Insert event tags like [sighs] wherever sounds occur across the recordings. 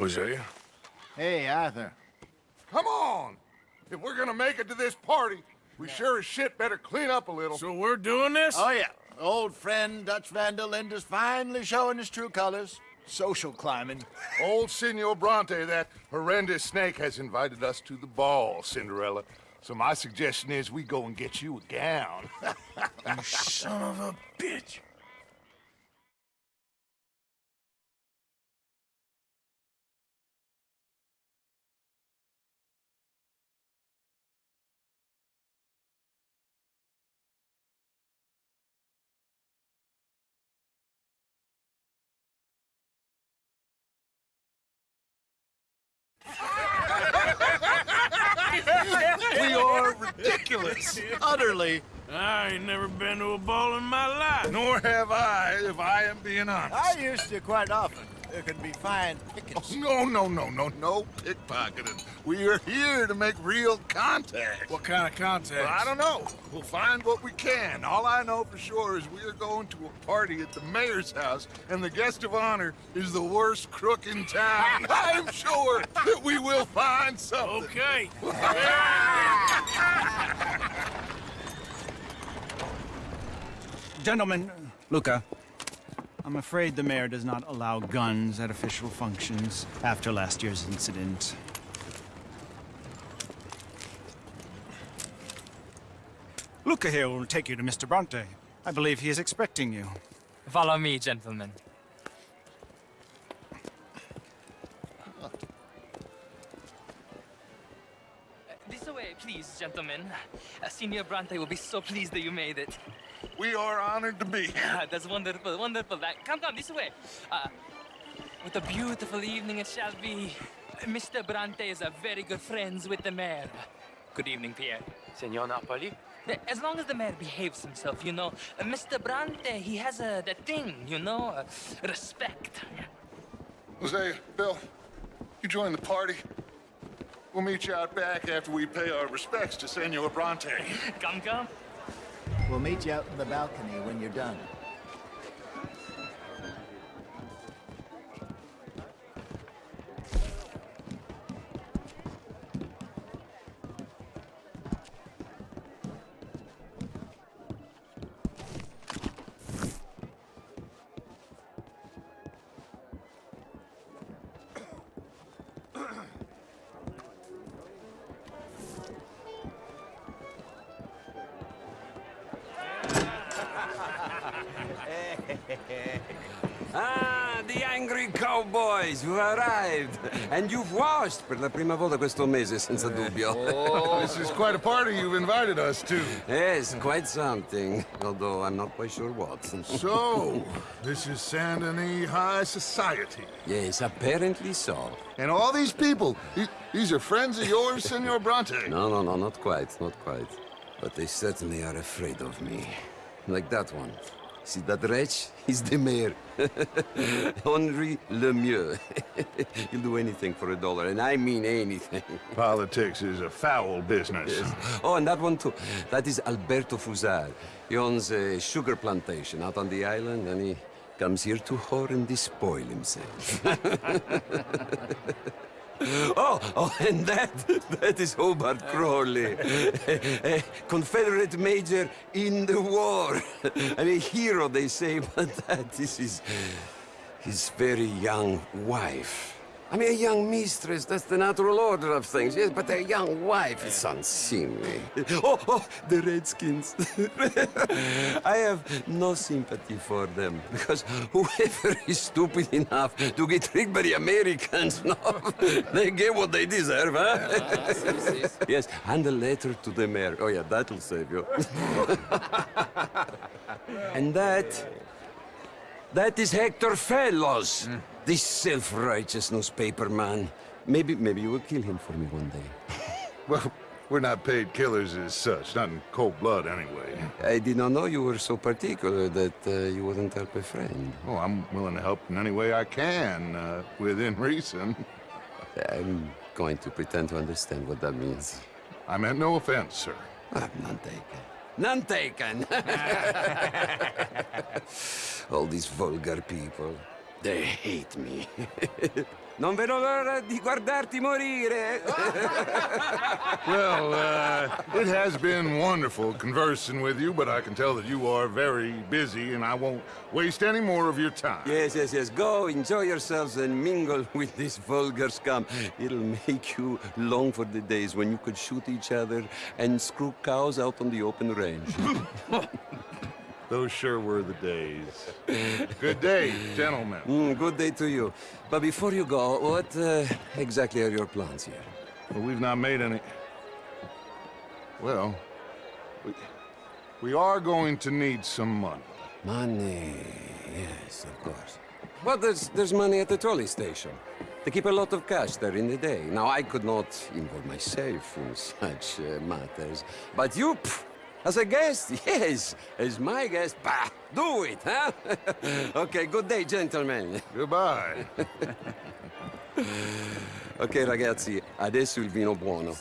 Hosea? Hey, Arthur. Come on! If we're gonna make it to this party, we sure as shit better clean up a little. So we're doing this? Oh, yeah. Old friend Dutch Van der Linde's finally showing his true colors. Social climbing. Old Senor Bronte, that horrendous snake, has invited us to the ball, Cinderella. So my suggestion is we go and get you a gown. [laughs] you son of a bitch. Ridiculous. [laughs] Utterly. I ain't never been to a ball in my life. Nor have I, if I am being honest. I used to quite often. There can be fine pickets. Oh, no, no, no, no, no pickpocketing. We are here to make real contact. What kind of contact? Well, I don't know. We'll find what we can. All I know for sure is we are going to a party at the mayor's house, and the guest of honor is the worst crook in town. [laughs] I'm sure that we will find something. Okay. [laughs] Gentlemen, Luca, I'm afraid the mayor does not allow guns at official functions after last year's incident. Luca here will take you to Mr. Bronte. I believe he is expecting you. Follow me, gentlemen. This way, please, gentlemen. Uh, Senior Bronte will be so pleased that you made it. We are honored to be here. [laughs] That's wonderful, wonderful. Uh, come, come, this way. Uh, what a beautiful evening it shall be. Mr. Bronte is a very good friends with the mayor. Good evening, Pierre. Senor Napoli? As long as the mayor behaves himself, you know. Uh, Mr. Bronte, he has a that thing, you know, uh, respect. Jose, Bill, you join the party. We'll meet you out back after we pay our respects to Senor Bronte. Come, come. We'll meet you out in the balcony when you're done. [laughs] ah, the angry cowboys who arrived. And you've washed per la prima volta questo mese, senza dubbio. Oh, [laughs] this is quite a party you've invited us to. Yes, quite something. Although I'm not quite sure what. [laughs] so, this is Saint Denis High Society. Yes, apparently so. And all these people, these are friends of yours, Senor Bronte? No, no, no, not quite, not quite. But they certainly are afraid of me. Like that one. See that wretch? [laughs] He's the mayor. [laughs] Henri Lemieux. [laughs] He'll do anything for a dollar, and I mean anything. Politics is a foul business. Yes. Oh, and that one too. That is Alberto Fussar. He owns a sugar plantation out on the island, and he comes here to whore and despoil himself. [laughs] Oh, oh, [laughs] and that, that is Hobart Crawley, a, a, Confederate major in the war. [laughs] I mean, hero, they say, but that is his very young wife. I mean, a young mistress, that's the natural order of things, yes, but a young wife is unseemly. [laughs] Oh, oh, the Redskins. [laughs] I have no sympathy for them, because whoever is stupid enough to get tricked by the Americans, [laughs] no, they get what they deserve, huh? yes, and a letter to the mayor. Oh, yeah, that'll save you. and that... That is Hector Fellowes. Mm. This self-righteous newspaper man. Maybe, maybe you will kill him for me one day. [laughs] well, we're not paid killers as such, not in cold blood anyway. I did not know you were so particular that uh, you wouldn't help a friend. Oh, I'm willing to help in any way I can, uh, within [laughs] reason. I'm going to pretend to understand what that means. I meant no offense, sir. I'm not taken. None taken! [laughs] All these vulgar people. They hate me. [laughs] non vedo l'ora di guardarti morire. [laughs] Well, uh, it has been wonderful conversing with you, but I can tell that you are very busy, and I won't waste any more of your time. yes, yes, yes. Go, enjoy yourselves, and mingle [laughs] with this vulgar scum. It'll make you long for the days when you could shoot each other and screw cows out on the open range. [laughs] Those sure were the days. Good day, gentlemen. Mm, good day to you. But before you go, what uh, exactly are your plans here? Well, we've not made any... Well, we, we are going to need some money. Money, yes, of course. But there's, there's money at the trolley station. They keep a lot of cash there in the day. Now, I could not involve myself in [laughs] such uh, matters. But you, pff, as a guest, [laughs] yes, as my guest, bah, do it, huh? [laughs] okay, good day, gentlemen. Goodbye. [laughs] Ok, ragazzi, adesso il vino buono.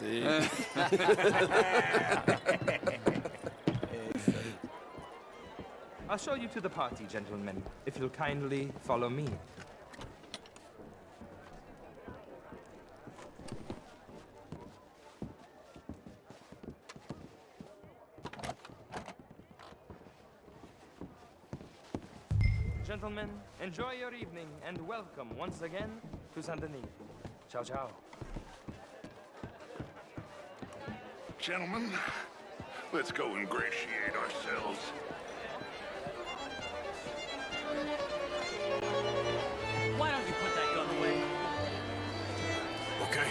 I'll show you to the party, gentlemen, if you'll kindly follow me. Gentlemen, enjoy your evening and welcome once again to Saint Denis. Ciao, ciao. Gentlemen, let's go ingratiate ourselves. Why don't you put that gun away? Okay.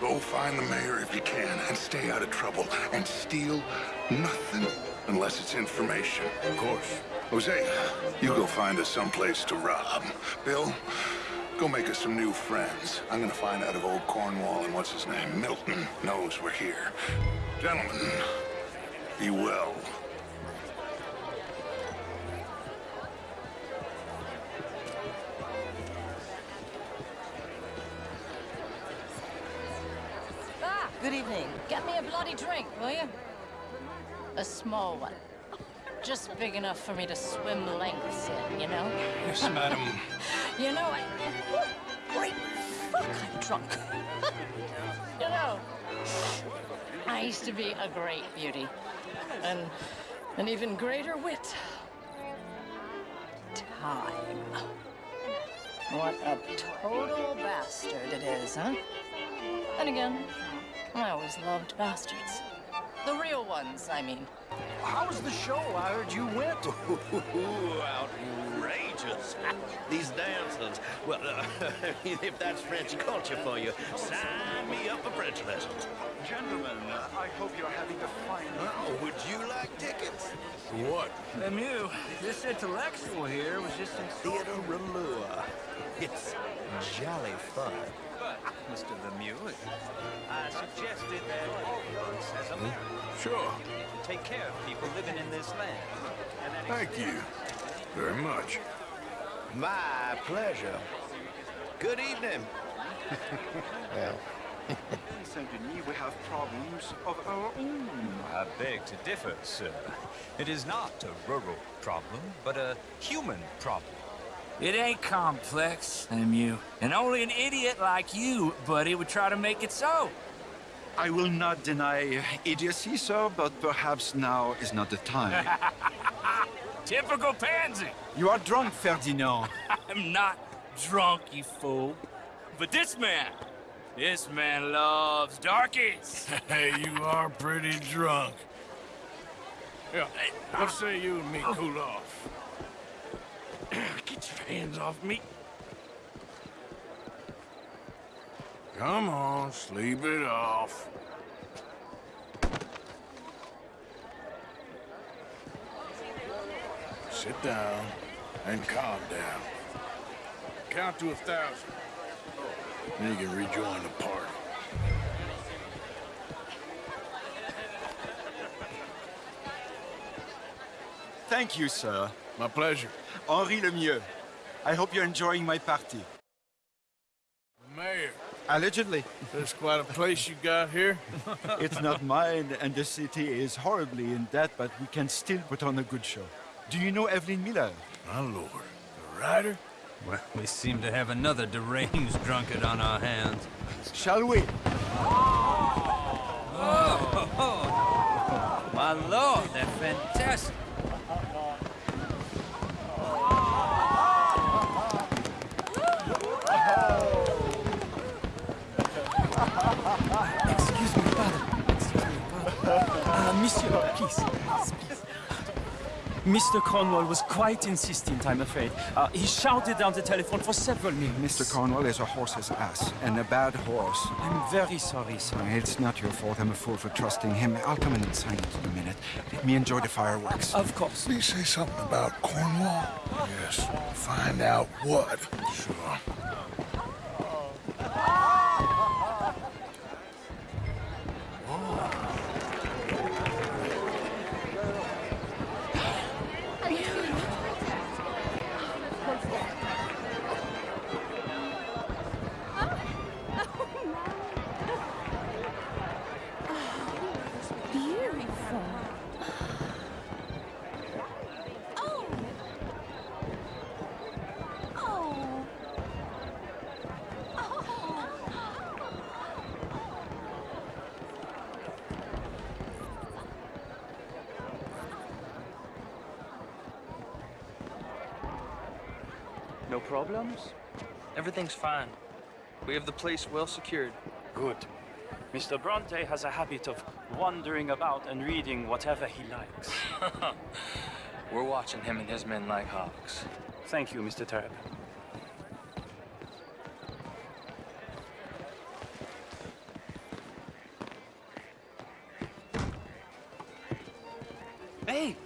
Go find the mayor if you can and stay out of trouble and steal nothing unless it's information. Of course. Jose, you go find us someplace to rob. Bill, go make us some new friends. I'm gonna find out if old Cornwall and what's his name, Milton, knows we're here. Gentlemen, be well. Ah, good evening. Get me a bloody drink, will you? A small one. Just big enough for me to swim lengths in, you know? Yes, madam. [laughs] You know, I... Great fuck, I'm drunk. [laughs] you know, I used to be a great beauty. And an even greater wit. Time. What a total bastard it is, huh? And again, I always loved bastards. The real ones, I mean. How was the show? I heard you went. [laughs] Ooh, outrageous. [laughs] These dancers. Well, uh, [laughs] if that's French culture for you, sign me up for French lessons. Gentlemen, I hope you're having a fine Oh, would you like tickets? What? Lemieux, this intellectual here was just in Theater Raleur. It's jolly fun. Mr. Lemieux, I suggested that all of us as a marriage hmm, Sure. take care of people living in this land. Thank you very much. My pleasure. Good evening. [laughs] well, In Saint Denis, we have problems of our own. I beg to differ, sir. It is not a rural problem, but a human problem. It ain't complex, Lemieux. And only an idiot like you, buddy, would try to make it so. I will not deny idiocy, sir, but perhaps now is not the time. [laughs] Typical pansy. you are drunk, Ferdinand. [laughs] I'm not drunk, you fool. But this man, this man loves darkies. [laughs] Hey, you are pretty drunk. Yeah, let's say you and me cool off? [coughs] Get your hands off me. Come on, sleep it off. Sit down and calm down. Count to a thousand. Then you can rejoin the party. Thank you, sir. My pleasure. Henri Lemieux. I hope you're enjoying my party. The mayor. Allegedly. There's quite a place you got here. [laughs] it's not mine, and the city is horribly in debt, but we can still put on a good show. Do you know Evelyn Miller? My lord. The writer? Well, we seem to have another deranged drunkard on our hands. Shall we? Oh, Oh! oh. my lord, they're fantastic. Excuse me, father. Excuse me, father. Uh, monsieur, please. please. Mr. Cornwall was quite insistent, I'm afraid. Uh, he shouted down the telephone for several minutes. Mr. Cornwall is a horse's ass, and a bad horse. I'm very sorry, sir. It's not your fault. I'm a fool for trusting him. I'll come in and sign it in a minute. Let me enjoy the fireworks. Of course. Did he say something about Cornwall? Yes. Find out what. Sure. No problems? Everything's fine. We have the place well secured. Good. Mr. Bronte has a habit of wandering about and reading whatever he likes. [laughs] We're watching him and his men like hawks. Thank you, Mr. Turb. Hey!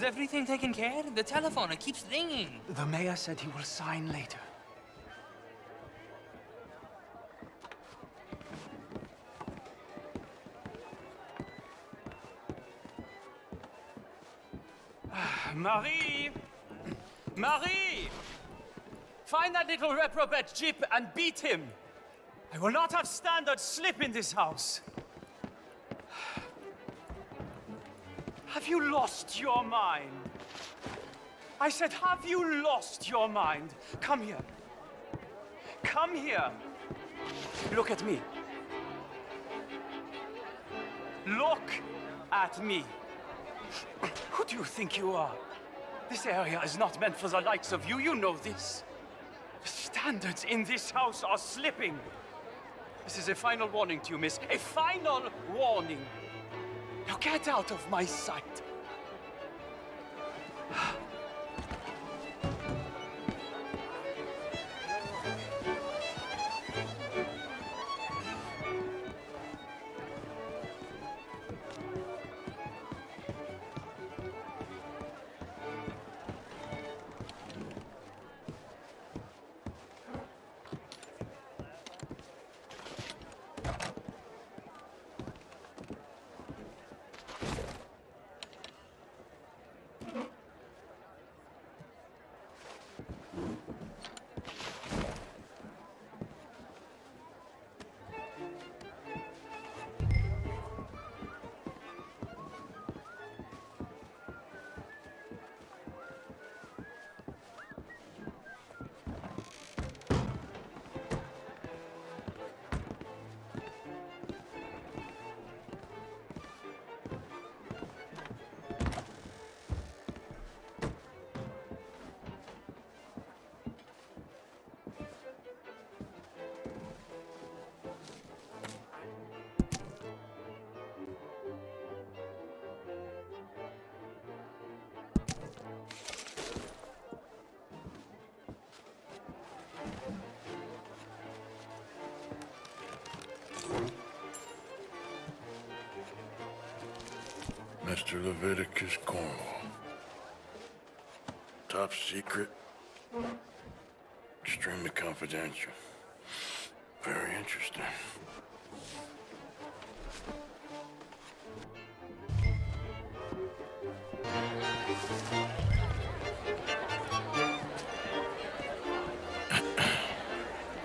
Is everything taken care? The telephone, it keeps ringing. The mayor said he will sign later. [sighs] Marie! [clears throat] Marie! Find that little reprobate Jip and beat him. I will not have standards slip in this house. Have you lost your mind? I said, have you lost your mind? Come here. Come here. Look at me. Look at me. Who do you think you are? This area is not meant for the likes of you. You know this. The standards in this house are slipping. This is a final warning to you, miss. A final warning. Now get out of my sight. Mr. Leviticus Cornwall. Top secret. Extremely confidential. Very interesting.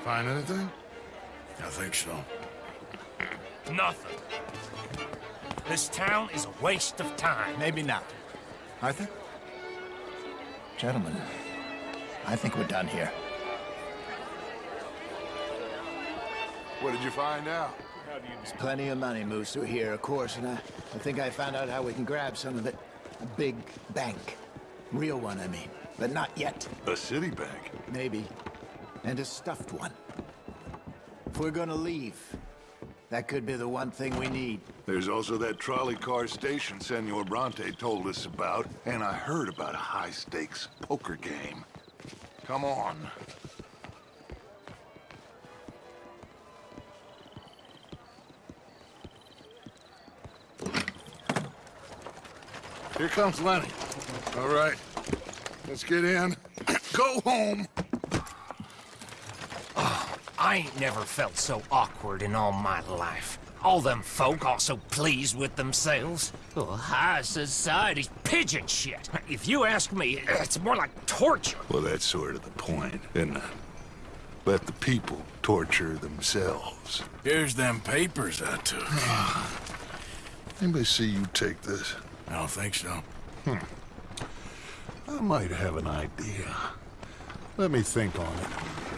Find anything? I think so. Nothing. This town is a waste of time. Maybe not. Arthur? Gentlemen, I think we're done here. What did you find out? There's plenty of money moves through here, of course, and I, I think I found out how we can grab some of it. A big bank. Real one, I mean. But not yet. A city bank? Maybe. And a stuffed one. If we're gonna leave, that could be the one thing we need. There's also that trolley car station Senor Bronte told us about, and I heard about a high-stakes poker game. Come on. Here comes Lenny. All right, let's get in. [clears throat] Go home. Ah, I ain't never felt so awkward in all my life. All them folk all so pleased with themselves. Oh, high society's pigeon shit. If you ask me, it's more like torture. Well, that's sort of the point, isn't it? Let the people torture themselves. Here's them papers I took. [sighs] Anybody see you take this? I don't think so. Hmm. I might have an idea. Let me think on it.